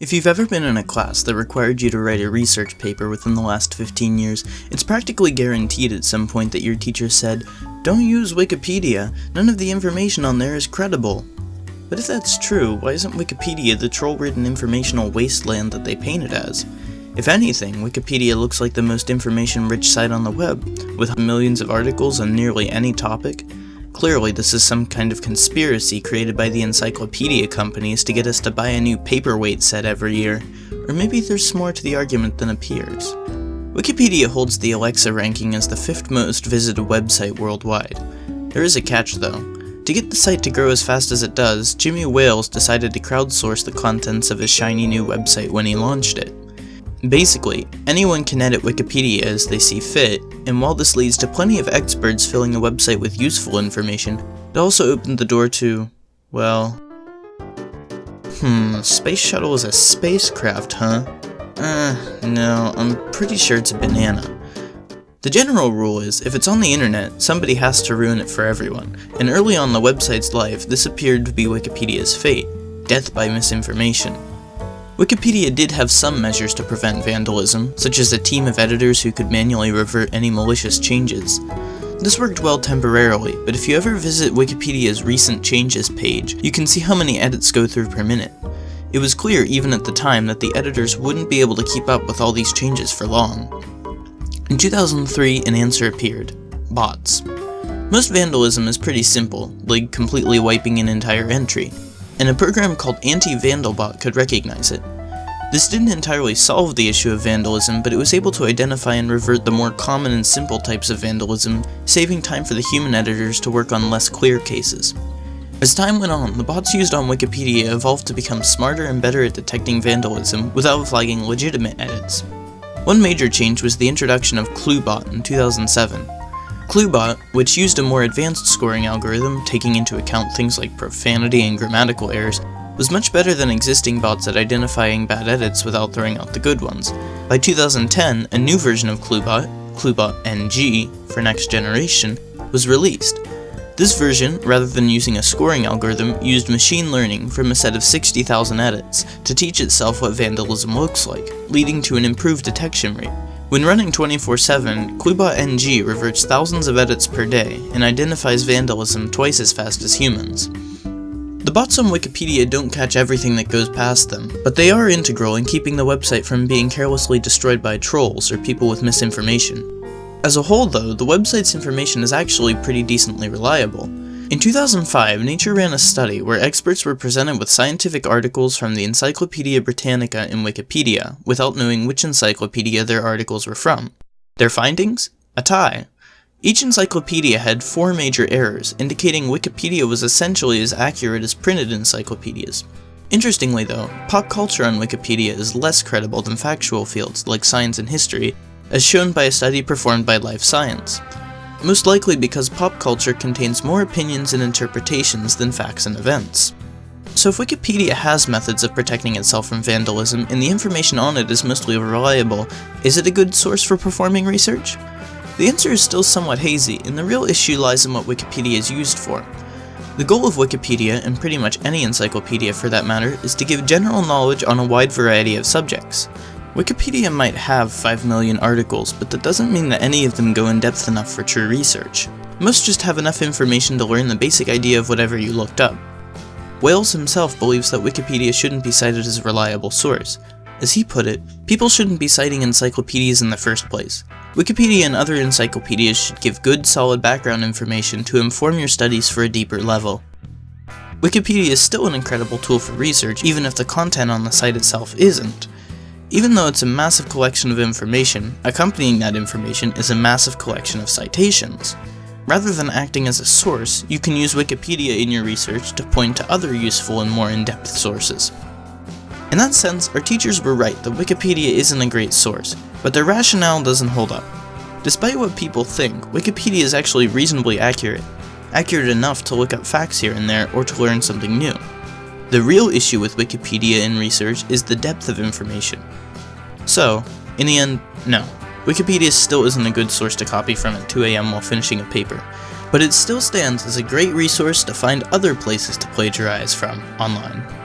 If you've ever been in a class that required you to write a research paper within the last 15 years, it's practically guaranteed at some point that your teacher said, Don't use Wikipedia, none of the information on there is credible. But if that's true, why isn't Wikipedia the troll-ridden informational wasteland that they paint it as? If anything, Wikipedia looks like the most information-rich site on the web, with millions of articles on nearly any topic, Clearly, this is some kind of conspiracy created by the encyclopedia companies to get us to buy a new paperweight set every year, or maybe there's more to the argument than appears. Wikipedia holds the Alexa ranking as the fifth most visited website worldwide. There is a catch though. To get the site to grow as fast as it does, Jimmy Wales decided to crowdsource the contents of his shiny new website when he launched it. Basically, anyone can edit Wikipedia as they see fit, and while this leads to plenty of experts filling a website with useful information, it also opened the door to, well... Hmm, Space Shuttle is a spacecraft, huh? Uh, no, I'm pretty sure it's a banana. The general rule is, if it's on the internet, somebody has to ruin it for everyone, and early on the website's life, this appeared to be Wikipedia's fate, death by misinformation. Wikipedia did have some measures to prevent vandalism, such as a team of editors who could manually revert any malicious changes. This worked well temporarily, but if you ever visit Wikipedia's recent changes page, you can see how many edits go through per minute. It was clear even at the time that the editors wouldn't be able to keep up with all these changes for long. In 2003, an answer appeared. Bots. Most vandalism is pretty simple, like completely wiping an entire entry, and a program called Anti-Vandalbot could recognize it. This didn't entirely solve the issue of vandalism, but it was able to identify and revert the more common and simple types of vandalism, saving time for the human editors to work on less clear cases. As time went on, the bots used on Wikipedia evolved to become smarter and better at detecting vandalism without flagging legitimate edits. One major change was the introduction of ClueBot in 2007, ClueBot, which used a more advanced scoring algorithm taking into account things like profanity and grammatical errors, was much better than existing bots at identifying bad edits without throwing out the good ones. By 2010, a new version of ClueBot, ClueBot NG, for next generation, was released. This version, rather than using a scoring algorithm, used machine learning from a set of 60,000 edits to teach itself what vandalism looks like, leading to an improved detection rate. When running 24-7, ClueBot NG reverts thousands of edits per day and identifies vandalism twice as fast as humans. The bots on Wikipedia don't catch everything that goes past them, but they are integral in keeping the website from being carelessly destroyed by trolls or people with misinformation. As a whole though, the website's information is actually pretty decently reliable, in 2005, Nature ran a study where experts were presented with scientific articles from the Encyclopedia Britannica and Wikipedia, without knowing which encyclopedia their articles were from. Their findings? A tie. Each encyclopedia had four major errors, indicating Wikipedia was essentially as accurate as printed encyclopedias. Interestingly though, pop culture on Wikipedia is less credible than factual fields like science and history, as shown by a study performed by Life Science most likely because pop culture contains more opinions and interpretations than facts and events. So if Wikipedia has methods of protecting itself from vandalism and the information on it is mostly reliable, is it a good source for performing research? The answer is still somewhat hazy, and the real issue lies in what Wikipedia is used for. The goal of Wikipedia, and pretty much any encyclopedia for that matter, is to give general knowledge on a wide variety of subjects. Wikipedia might have 5 million articles, but that doesn't mean that any of them go in depth enough for true research. Most just have enough information to learn the basic idea of whatever you looked up. Wales himself believes that Wikipedia shouldn't be cited as a reliable source. As he put it, people shouldn't be citing encyclopedias in the first place. Wikipedia and other encyclopedias should give good, solid background information to inform your studies for a deeper level. Wikipedia is still an incredible tool for research, even if the content on the site itself isn't. Even though it's a massive collection of information, accompanying that information is a massive collection of citations. Rather than acting as a source, you can use Wikipedia in your research to point to other useful and more in-depth sources. In that sense, our teachers were right that Wikipedia isn't a great source, but their rationale doesn't hold up. Despite what people think, Wikipedia is actually reasonably accurate, accurate enough to look up facts here and there or to learn something new. The real issue with Wikipedia in research is the depth of information. So, in the end, no. Wikipedia still isn't a good source to copy from at 2am while finishing a paper, but it still stands as a great resource to find other places to plagiarize from online.